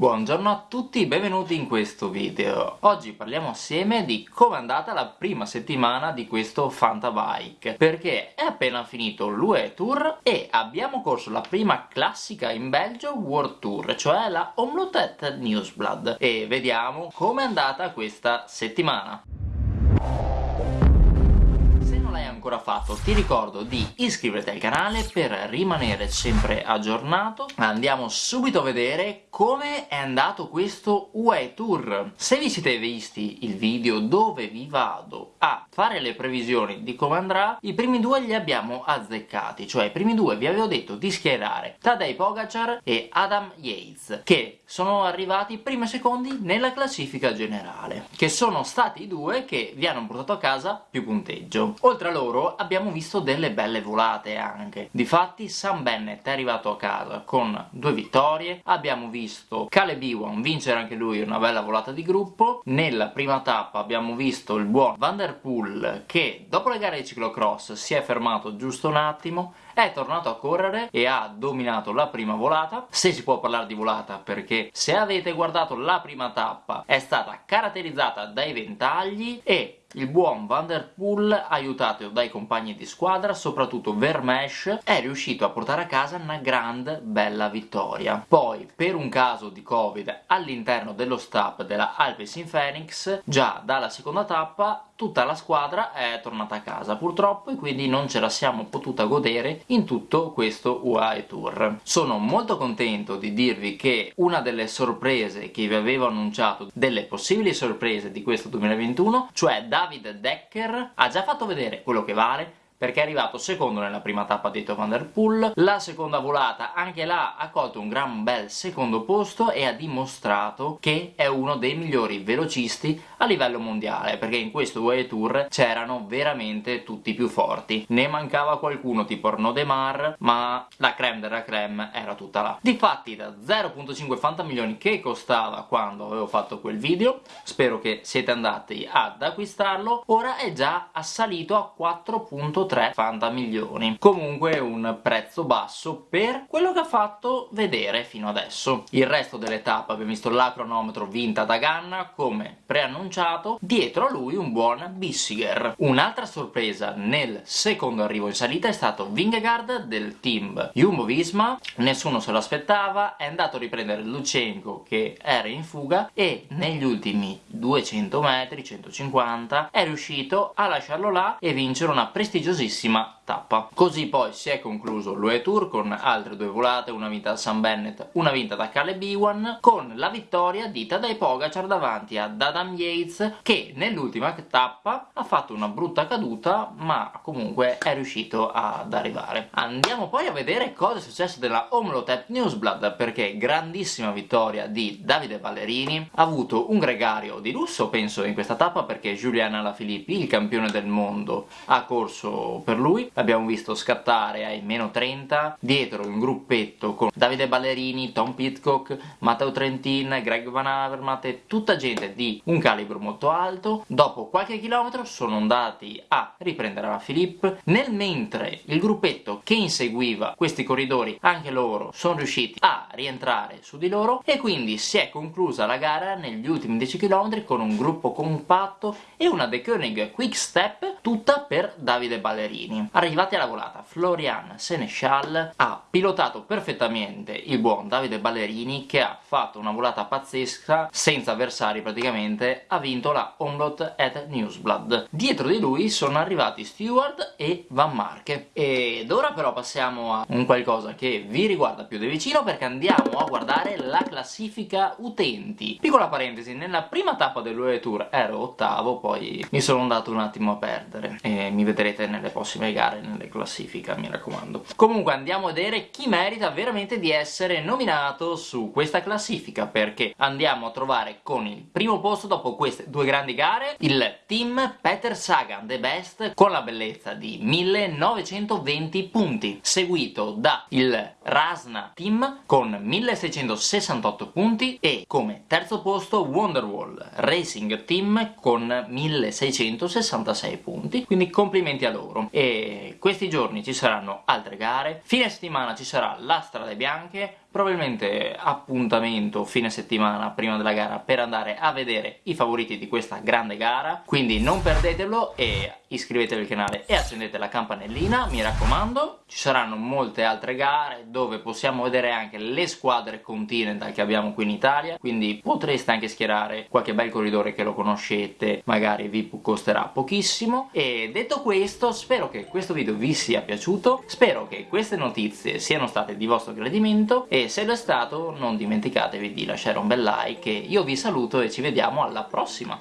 Buongiorno a tutti, benvenuti in questo video. Oggi parliamo assieme di come è andata la prima settimana di questo Fantabike, perché è appena finito l'UE Tour e abbiamo corso la prima classica in Belgio World Tour, cioè la Omlotet Newsblad, e vediamo come è andata questa settimana ancora fatto. Ti ricordo di iscriverti al canale per rimanere sempre aggiornato. Andiamo subito a vedere come è andato questo UE Tour. Se vi siete visti il video dove vi vado a fare le previsioni di come andrà i primi due li abbiamo azzeccati. Cioè i primi due vi avevo detto di schierare Tadej Pogacar e Adam Yates che sono arrivati primi secondi nella classifica generale che sono stati i due che vi hanno portato a casa più punteggio. Oltre a loro loro abbiamo visto delle belle volate anche. Difatti Sam Bennett è arrivato a casa con due vittorie, abbiamo visto Caleb Ewan vincere anche lui una bella volata di gruppo, nella prima tappa abbiamo visto il buon Van Der Poel che dopo le gare di ciclocross si è fermato giusto un attimo, è tornato a correre e ha dominato la prima volata, se si può parlare di volata perché se avete guardato la prima tappa è stata caratterizzata dai ventagli e il buon Van Der Poel, aiutato dai compagni di squadra, soprattutto Vermesh, è riuscito a portare a casa una grande bella vittoria. Poi, per un caso di Covid all'interno dello staff della Alpecin Phoenix, già dalla seconda tappa tutta la squadra è tornata a casa purtroppo e quindi non ce la siamo potuta godere in tutto questo UAE Tour. Sono molto contento di dirvi che una delle sorprese che vi avevo annunciato, delle possibili sorprese di questo 2021, cioè David Decker, ha già fatto vedere quello che vale, perché è arrivato secondo nella prima tappa dietro Van Der la seconda volata anche là ha colto un gran bel secondo posto e ha dimostrato che è uno dei migliori velocisti a livello mondiale, perché in questo UE Tour c'erano veramente tutti i più forti. Ne mancava qualcuno tipo Arnaud Demar, ma la creme della creme era tutta là. Difatti da 0.5 fantamilioni che costava quando avevo fatto quel video, spero che siete andati ad acquistarlo, ora è già assalito a 4.3 3 fantamilioni. Comunque un prezzo basso per quello che ha fatto vedere fino adesso. Il resto delle abbiamo visto la cronometro vinta da Ganna, come preannunciato, dietro a lui un buon Bissiger. Un'altra sorpresa nel secondo arrivo in salita è stato Vingegaard del team Jumbo-Visma, nessuno se lo aspettava, è andato a riprendere Luchenko che era in fuga e negli ultimi 200 metri, 150, è riuscito a lasciarlo là e vincere una prestigiosissima curiosissima tappa. Così poi si è concluso l'UE Tour con altre due volate, una vinta da Sam Bennett, una vinta da Caleb Ewan, con la vittoria di Tadej Pogacar davanti ad Adam Yates che nell'ultima tappa ha fatto una brutta caduta ma comunque è riuscito ad arrivare. Andiamo poi a vedere cosa è successo della Omlotep Newsblad perché grandissima vittoria di Davide Ballerini, ha avuto un gregario di lusso penso in questa tappa perché Julian Alaphilippi, il campione del mondo, ha corso per lui. L'abbiamo visto scattare ai meno 30 dietro un gruppetto con Davide Ballerini, Tom Pitcock, Matteo Trentin, Greg Van Avermaet e tutta gente di un calibro molto alto. Dopo qualche chilometro sono andati a riprendere la Philippe. Nel mentre il gruppetto che inseguiva questi corridori anche loro sono riusciti a rientrare su di loro e quindi si è conclusa la gara negli ultimi 10 km con un gruppo compatto e una De Koenig Quick Step tutta per Davide Ballerini Arrivati alla volata, Florian Seneschal ha pilotato perfettamente il buon Davide Ballerini che ha fatto una volata pazzesca senza avversari praticamente, ha vinto la Omlot at Newsblad. Dietro di lui sono arrivati Stewart e Van Marke. Ed ora però passiamo a un qualcosa che vi riguarda più da vicino perché andiamo a guardare la classifica utenti. Piccola parentesi, nella prima tappa dell'UE Tour ero ottavo, poi mi sono andato un attimo a perdere e mi vedrete nelle prossime gare nelle classifiche mi raccomando. Comunque andiamo a vedere chi merita veramente di essere nominato su questa classifica perché andiamo a trovare con il primo posto dopo queste due grandi gare il team Peter Sagan The Best con la bellezza di 1920 punti seguito da il Rasna Team con 1668 punti e come terzo posto Wonderwall Racing Team con 1666 punti. Quindi complimenti a loro e questi giorni ci saranno altre gare, fine settimana ci sarà la Strade Bianche, probabilmente appuntamento fine settimana prima della gara per andare a vedere i favoriti di questa grande gara. Quindi non perdetelo e iscrivetevi al canale e accendete la campanellina mi raccomando. Ci saranno molte altre gare dove possiamo vedere anche le squadre continental che abbiamo qui in Italia. Quindi potreste anche schierare qualche bel corridore che lo conoscete magari vi costerà pochissimo. E detto questo spero che questo video vi sia piaciuto. Spero che queste notizie siano state di vostro gradimento. E se lo è stato non dimenticatevi di lasciare un bel like. Io vi saluto e ci vediamo alla prossima